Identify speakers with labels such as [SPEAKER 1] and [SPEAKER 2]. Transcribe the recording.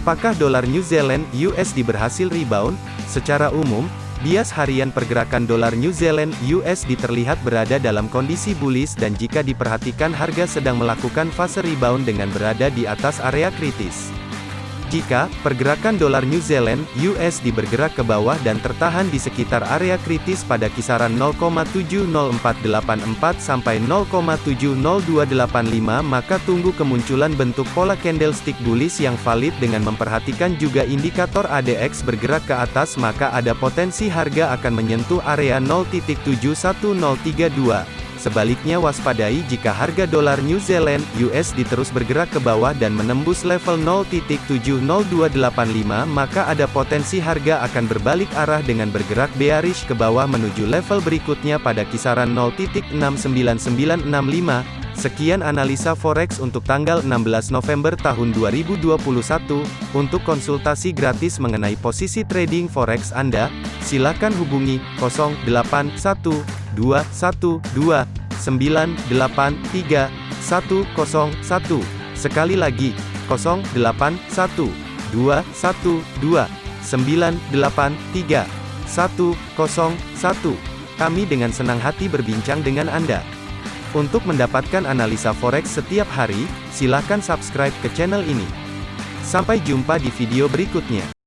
[SPEAKER 1] Apakah dolar New Zealand USD berhasil rebound? Secara umum, bias harian pergerakan dolar New Zealand USD terlihat berada dalam kondisi bullish dan jika diperhatikan harga sedang melakukan fase rebound dengan berada di atas area kritis. Jika pergerakan dolar New Zealand USD bergerak ke bawah dan tertahan di sekitar area kritis pada kisaran 0,70484 sampai 0,70285 maka tunggu kemunculan bentuk pola candlestick bullish yang valid dengan memperhatikan juga indikator ADX bergerak ke atas maka ada potensi harga akan menyentuh area 0.71032. Sebaliknya waspadai jika harga dolar New Zealand USD terus bergerak ke bawah dan menembus level 0.70285 maka ada potensi harga akan berbalik arah dengan bergerak bearish ke bawah menuju level berikutnya pada kisaran 0.69965. Sekian analisa forex untuk tanggal 16 November tahun 2021. Untuk konsultasi gratis mengenai posisi trading forex Anda, silakan hubungi 081212 983 101. Sekali lagi, 081212 983 101. Kami dengan senang hati berbincang dengan Anda. Untuk mendapatkan analisa forex setiap hari, silakan subscribe ke channel ini. Sampai jumpa di video berikutnya.